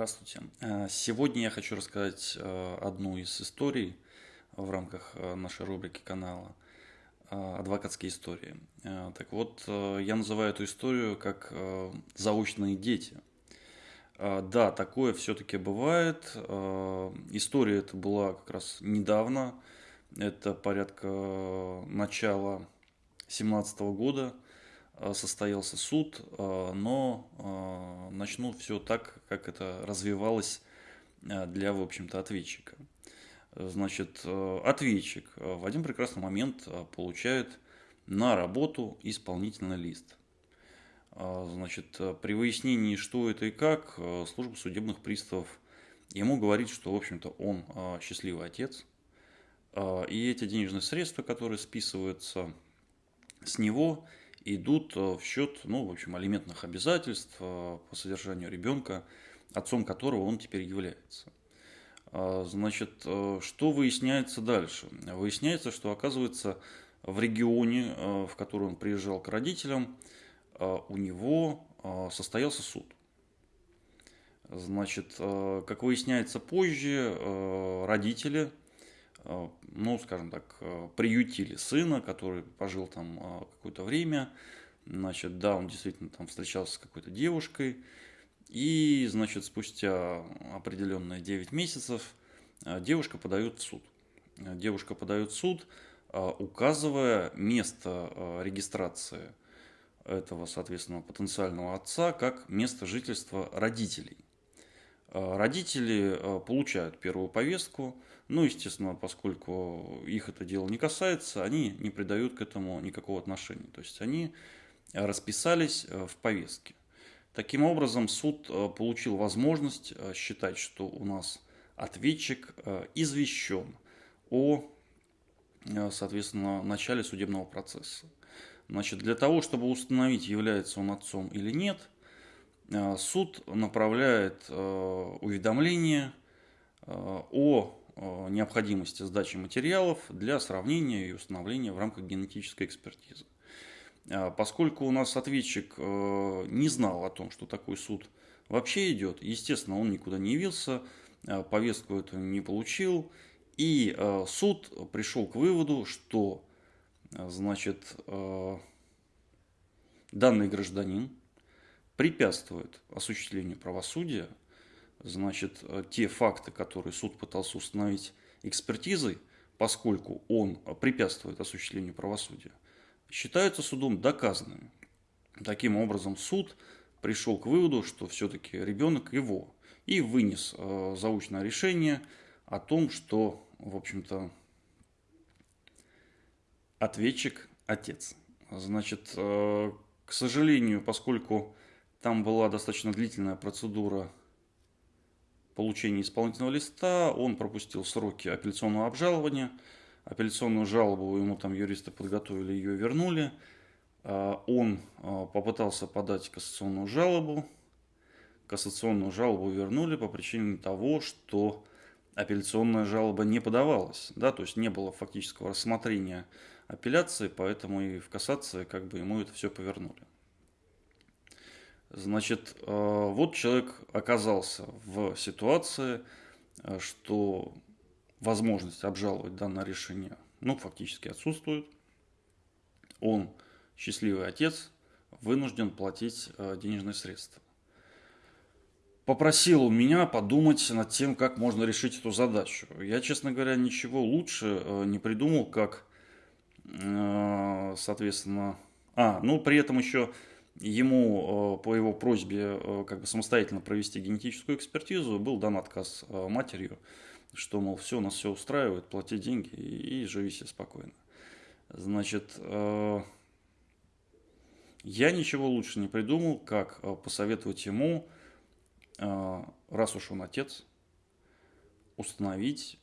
Здравствуйте. Э, сегодня я хочу рассказать э, одну из историй в рамках э, нашей рубрики канала «Адвокатские истории». Так вот, я называю эту историю как «Заочные дети». Да, такое все-таки бывает. История эта была как раз недавно. Это порядка начала 2017 года – состоялся суд, но начну все так, как это развивалось для, в общем-то, ответчика. Значит, ответчик в один прекрасный момент получает на работу исполнительный лист. Значит, при выяснении, что это и как, служба судебных приставов ему говорит, что, в общем-то, он счастливый отец, и эти денежные средства, которые списываются с него, идут э, в счет, ну, в общем, алиментных обязательств э, по содержанию ребенка, отцом которого он теперь является. А, значит, э, что выясняется дальше? Выясняется, что, оказывается, в регионе, в который он приезжал к родителям, у него состоялся суд. Значит, как выясняется позже, родители Э, ну, скажем так, э, приютили сына, который пожил там э, какое-то время. Значит, да, он действительно там встречался с какой-то девушкой. И, значит, спустя определенные 9 месяцев девушка подает в суд. Девушка подает в суд, указывая место регистрации этого, соответственно, потенциального отца как место жительства родителей. Родители получают первую повестку – ну, естественно, поскольку их это дело не касается, они не придают к этому никакого отношения. То есть они расписались э, в повестке. Таким образом, суд э, получил возможность э, считать, что у нас ответчик извещен о, соответственно, начале судебного процесса. Значит, для того, чтобы установить, является он отцом или нет, суд направляет уведомление о необходимости сдачи материалов для сравнения и установления в рамках генетической экспертизы. Э, поскольку у нас ответчик э, не знал о том, что такой суд вообще идет, естественно, он никуда не явился, повестку эту не получил, и суд пришел к выводу, что значит, данный гражданин препятствует осуществлению правосудия значит, э, те факты, которые суд пытался установить экспертизой, поскольку он препятствует осуществлению правосудия, считаются судом доказанными. Таким образом, суд пришел к выводу, что все-таки ребенок его, и вынес э, заочное решение о том, что, в общем-то, ответчик – отец. Значит, э, к сожалению, поскольку там была достаточно длительная процедура получения исполнительного листа, он пропустил сроки апелляционного обжалования, апелляционную жалобу ему там юристы подготовили, ее вернули, а, он а, попытался подать кассационную жалобу, кассационную жалобу вернули по причине того, что апелляционная жалоба не подавалась, да, то есть не было фактического рассмотрения апелляции, поэтому и в кассации как бы ему это все повернули. Значит, э, вот человек оказался в ситуации, э, что возможность обжаловать данное решение, ну, фактически отсутствует. Он, счастливый отец, вынужден платить э, денежные средства. Попросил он меня подумать над тем, как можно решить эту задачу. Я, честно говоря, ничего лучше не придумал, как, соответственно... А, ну, при этом еще Ему э, по его просьбе э, как бы самостоятельно провести генетическую экспертизу был дан отказ э, матерью, что, мол, все, нас все устраивает, плати деньги и, живи себе спокойно. Значит, я ничего лучше не придумал, как посоветовать ему, раз уж он отец, установить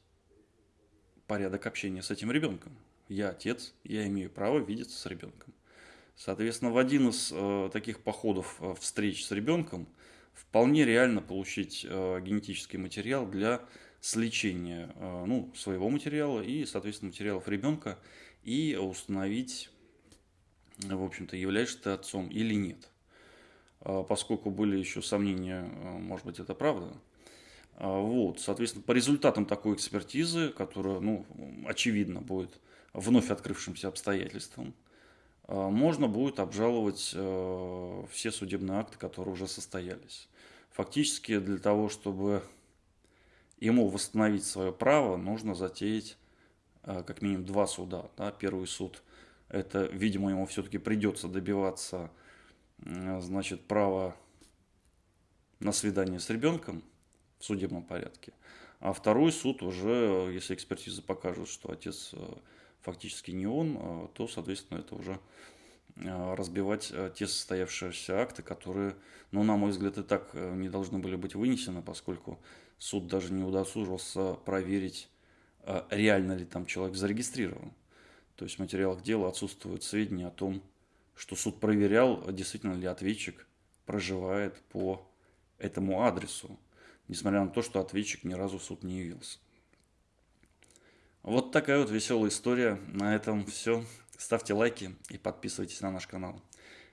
порядок общения с этим ребенком. Я отец, я имею право видеться с ребенком. Соответственно, в один из э, таких походов э, встреч с ребенком вполне реально получить э, генетический материал для сличения э, ну, своего материала и, соответственно, материалов ребенка и установить, в общем-то, являешься ты отцом или нет. Э, поскольку были еще сомнения, э, может быть, это правда, Вот, соответственно, по результатам такой экспертизы, которая, ну, очевидно, будет вновь открывшимся обстоятельством, можно будет обжаловать все судебные акты, которые уже состоялись. Фактически для того, чтобы ему восстановить свое право, нужно затеять э, как минимум два суда. Да? Первый суд, это, видимо, ему все-таки придется добиваться значит, права на свидание с ребенком в судебном порядке. А второй суд уже, если экспертиза покажет, что отец э, фактически не он, э, то, соответственно, это уже разбивать те состоявшиеся акты, которые, ну, на мой взгляд, и так не должны были быть вынесены, поскольку суд даже не удосужился проверить, а, реально ли там человек зарегистрирован. То есть в материалах дела отсутствуют сведения о том, что суд проверял, действительно ли ответчик проживает по этому адресу, несмотря на то, что ответчик ни разу в суд не явился. Вот такая вот веселая история. На этом все. Ставьте лайки и подписывайтесь на наш канал.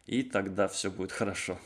И тогда все будет хорошо.